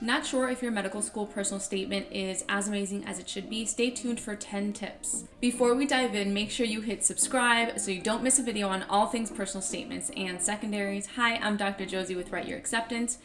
Not sure if your medical school personal statement is as amazing as it should be? Stay tuned for 10 tips. Before we dive in, make sure you hit subscribe so you don't miss a video on all things personal statements and secondaries. Hi, I'm Dr. Josie with Write Your Acceptance.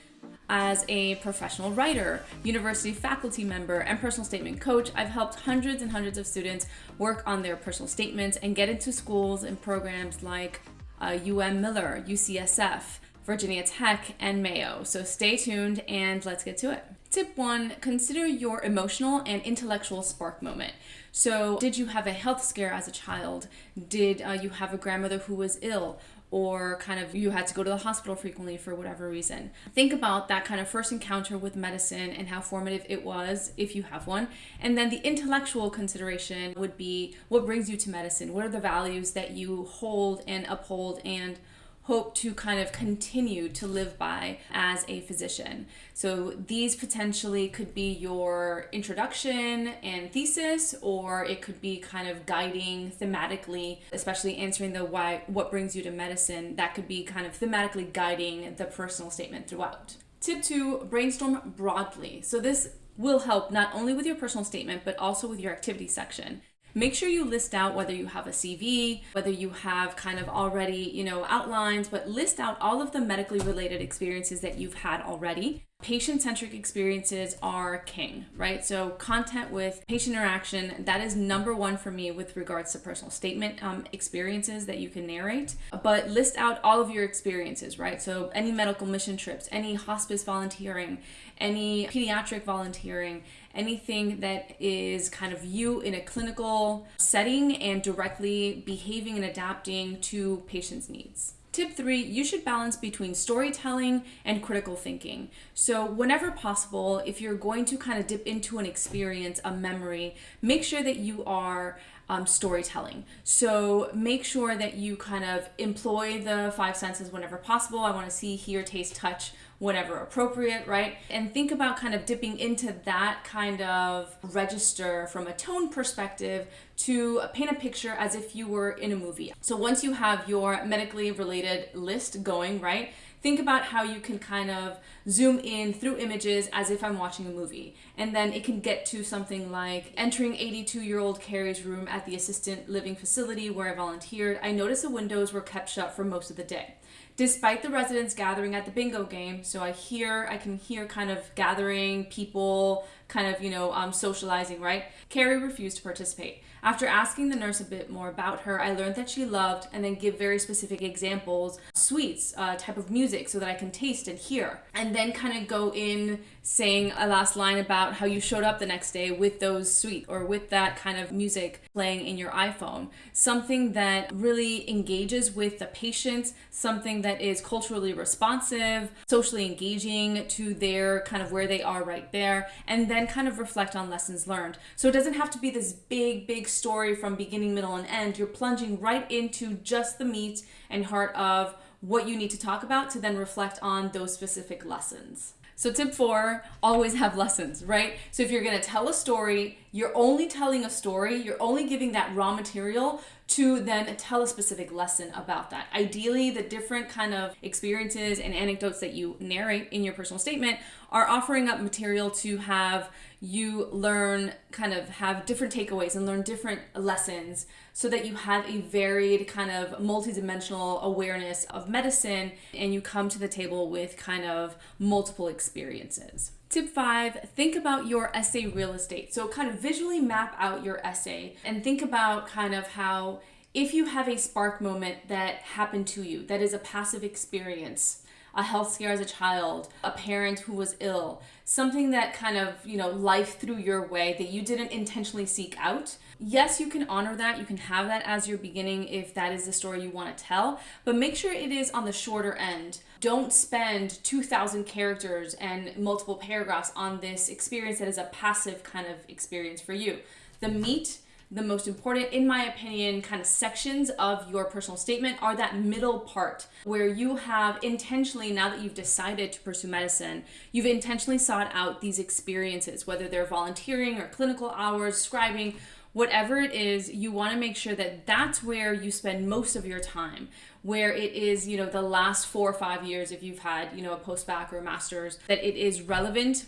As a professional writer, university faculty member, and personal statement coach, I've helped hundreds and hundreds of students work on their personal statements and get into schools and programs like uh, UM Miller, UCSF, Virginia Tech, and Mayo. So stay tuned and let's get to it. Tip one, consider your emotional and intellectual spark moment. So did you have a health scare as a child? Did uh, you have a grandmother who was ill? Or kind of you had to go to the hospital frequently for whatever reason. Think about that kind of first encounter with medicine and how formative it was, if you have one. And then the intellectual consideration would be what brings you to medicine? What are the values that you hold and uphold and hope to kind of continue to live by as a physician. So these potentially could be your introduction and thesis, or it could be kind of guiding thematically, especially answering the why, what brings you to medicine. That could be kind of thematically guiding the personal statement throughout. Tip two, brainstorm broadly. So this will help not only with your personal statement, but also with your activity section. Make sure you list out whether you have a CV, whether you have kind of already, you know, outlines, but list out all of the medically related experiences that you've had already. Patient-centric experiences are king, right? So content with patient interaction, that is number one for me with regards to personal statement um, experiences that you can narrate. But list out all of your experiences, right? So any medical mission trips, any hospice volunteering, any pediatric volunteering, anything that is kind of you in a clinical setting and directly behaving and adapting to patients' needs. Tip three, you should balance between storytelling and critical thinking. So whenever possible, if you're going to kind of dip into an experience, a memory, make sure that you are um, storytelling. So make sure that you kind of employ the five senses whenever possible. I want to see, hear, taste, touch, whenever appropriate, right? And think about kind of dipping into that kind of register from a tone perspective to paint a picture as if you were in a movie. So once you have your medically related list going, right? Think about how you can kind of zoom in through images as if I'm watching a movie. And then it can get to something like entering 82 year old Carrie's room at the assistant living facility where I volunteered. I noticed the windows were kept shut for most of the day despite the residents gathering at the bingo game. So I hear, I can hear kind of gathering people, kind of, you know, um, socializing, right? Carrie refused to participate. After asking the nurse a bit more about her, I learned that she loved and then give very specific examples, sweets, uh, type of music so that I can taste and hear. And then kind of go in saying a last line about how you showed up the next day with those sweets or with that kind of music playing in your iPhone. Something that really engages with the patient, something that is culturally responsive, socially engaging to their kind of where they are right there, and then kind of reflect on lessons learned. So it doesn't have to be this big, big story from beginning, middle, and end. You're plunging right into just the meat and heart of what you need to talk about to then reflect on those specific lessons. So tip four, always have lessons, right? So if you're gonna tell a story, you're only telling a story, you're only giving that raw material to then tell a specific lesson about that. Ideally, the different kind of experiences and anecdotes that you narrate in your personal statement are offering up material to have you learn kind of have different takeaways and learn different lessons so that you have a varied kind of multidimensional awareness of medicine and you come to the table with kind of multiple experiences. Tip five, think about your essay real estate. So kind of visually map out your essay and think about kind of how if you have a spark moment that happened to you, that is a passive experience, a health scare as a child, a parent who was ill, something that kind of, you know, life threw your way that you didn't intentionally seek out. Yes, you can honor that. You can have that as your beginning if that is the story you want to tell, but make sure it is on the shorter end. Don't spend 2,000 characters and multiple paragraphs on this experience that is a passive kind of experience for you. The meat the most important, in my opinion, kind of sections of your personal statement are that middle part where you have intentionally, now that you've decided to pursue medicine, you've intentionally sought out these experiences, whether they're volunteering or clinical hours, scribing, whatever it is, you want to make sure that that's where you spend most of your time, where it is, you know, the last four or five years, if you've had, you know, a post-bac or a master's, that it is relevant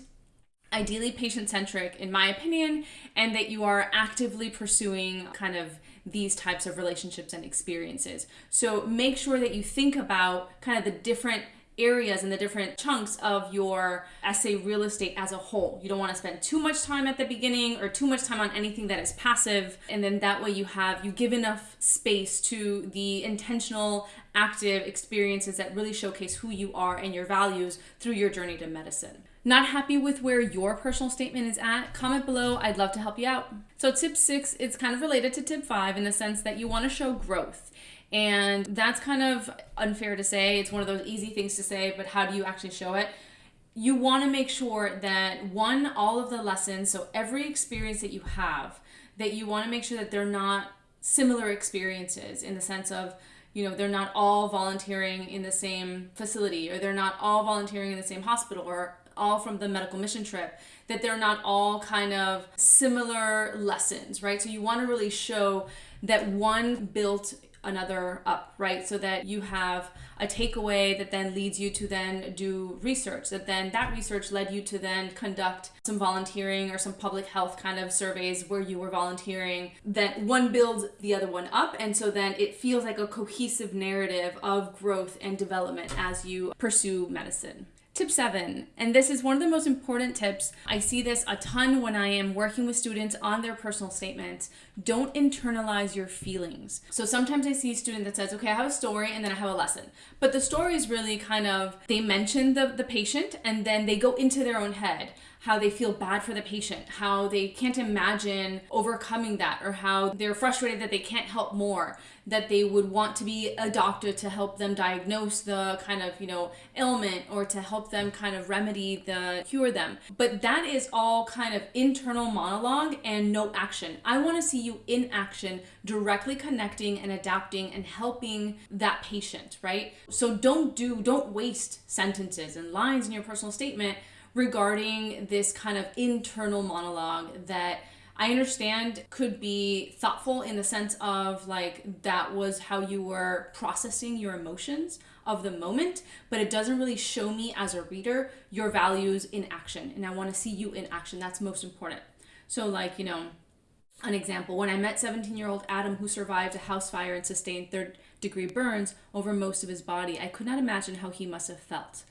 ideally patient centric, in my opinion, and that you are actively pursuing kind of these types of relationships and experiences. So make sure that you think about kind of the different areas and the different chunks of your essay real estate as a whole. You don't want to spend too much time at the beginning or too much time on anything that is passive and then that way you have you give enough space to the intentional active experiences that really showcase who you are and your values through your journey to medicine. Not happy with where your personal statement is at? Comment below. I'd love to help you out. So, tip six, it's kind of related to tip five in the sense that you want to show growth. And that's kind of unfair to say. It's one of those easy things to say, but how do you actually show it? You want to make sure that one, all of the lessons, so every experience that you have, that you want to make sure that they're not similar experiences in the sense of, you know, they're not all volunteering in the same facility or they're not all volunteering in the same hospital or all from the medical mission trip, that they're not all kind of similar lessons, right? So you want to really show that one built another up, right? So that you have a takeaway that then leads you to then do research, that then that research led you to then conduct some volunteering or some public health kind of surveys where you were volunteering. That one builds the other one up. And so then it feels like a cohesive narrative of growth and development as you pursue medicine. Tip seven, and this is one of the most important tips. I see this a ton when I am working with students on their personal statements. Don't internalize your feelings. So sometimes I see a student that says, okay, I have a story and then I have a lesson. But the story is really kind of, they mention the, the patient and then they go into their own head how they feel bad for the patient, how they can't imagine overcoming that, or how they're frustrated that they can't help more, that they would want to be a doctor to help them diagnose the kind of, you know, ailment or to help them kind of remedy the cure them. But that is all kind of internal monologue and no action. I want to see you in action, directly connecting and adapting and helping that patient, right? So don't do, don't waste sentences and lines in your personal statement regarding this kind of internal monologue that I understand could be thoughtful in the sense of like that was how you were processing your emotions of the moment, but it doesn't really show me as a reader your values in action. And I want to see you in action. That's most important. So, like, you know, an example when I met 17 year old Adam, who survived a house fire and sustained third degree burns over most of his body, I could not imagine how he must have felt.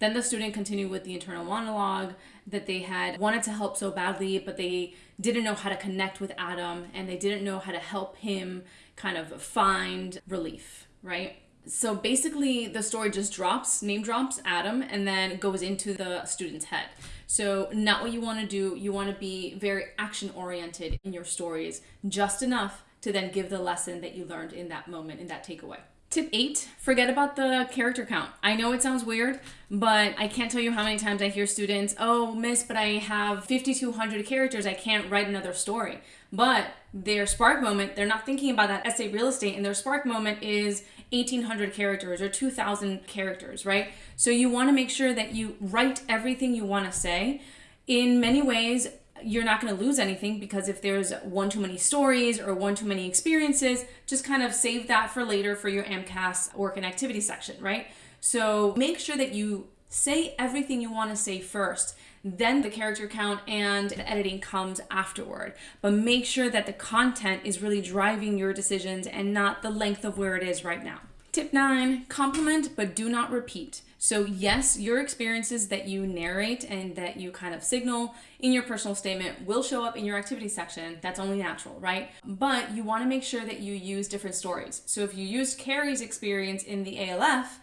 Then the student continued with the internal monologue that they had wanted to help so badly, but they didn't know how to connect with Adam and they didn't know how to help him kind of find relief, right? So basically, the story just drops, name drops Adam, and then goes into the student's head. So, not what you want to do. You want to be very action oriented in your stories, just enough to then give the lesson that you learned in that moment, in that takeaway. Tip eight, forget about the character count. I know it sounds weird, but I can't tell you how many times I hear students, oh, miss, but I have 5,200 characters. I can't write another story. But their spark moment, they're not thinking about that essay real estate, and their spark moment is 1,800 characters or 2,000 characters, right? So you want to make sure that you write everything you want to say. In many ways, you're not going to lose anything because if there's one too many stories or one too many experiences, just kind of save that for later for your AMCAS work and activity section, right? So make sure that you say everything you want to say first. Then the character count and the editing comes afterward. But make sure that the content is really driving your decisions and not the length of where it is right now. Tip nine, complement but do not repeat. So, yes, your experiences that you narrate and that you kind of signal in your personal statement will show up in your activity section. That's only natural, right? But you want to make sure that you use different stories. So, if you used Carrie's experience in the ALF,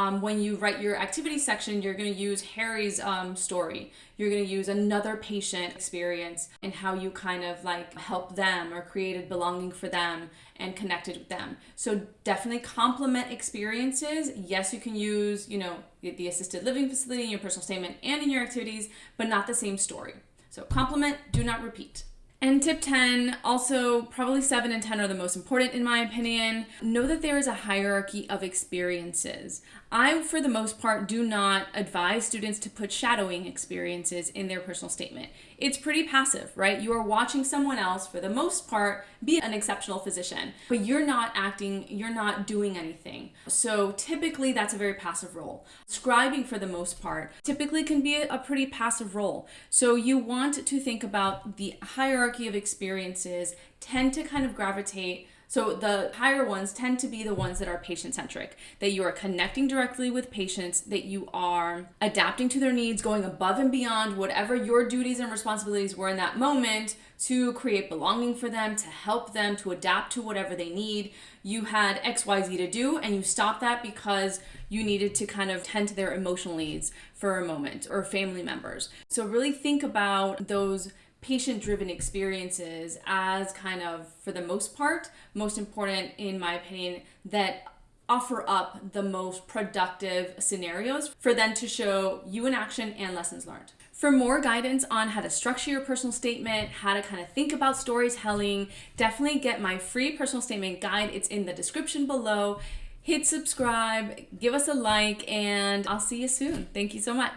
um, when you write your activity section, you're going to use Harry's um, story. You're going to use another patient experience and how you kind of like help them or created belonging for them and connected with them. So definitely complement experiences. Yes, you can use, you know, the assisted living facility in your personal statement and in your activities, but not the same story. So complement, do not repeat. And tip 10, also probably 7 and 10 are the most important in my opinion. Know that there is a hierarchy of experiences. I, for the most part, do not advise students to put shadowing experiences in their personal statement. It's pretty passive, right? You are watching someone else, for the most part, be an exceptional physician, but you're not acting, you're not doing anything. So typically, that's a very passive role. Scribing, for the most part, typically can be a pretty passive role. So you want to think about the hierarchy of experiences, tend to kind of gravitate so the higher ones tend to be the ones that are patient centric, that you are connecting directly with patients, that you are adapting to their needs, going above and beyond whatever your duties and responsibilities were in that moment to create belonging for them, to help them, to adapt to whatever they need. You had XYZ to do and you stopped that because you needed to kind of tend to their emotional needs for a moment or family members. So really think about those patient driven experiences as kind of, for the most part, most important, in my opinion, that offer up the most productive scenarios for them to show you in action and lessons learned. For more guidance on how to structure your personal statement, how to kind of think about storytelling, definitely get my free personal statement guide. It's in the description below. Hit subscribe, give us a like, and I'll see you soon. Thank you so much.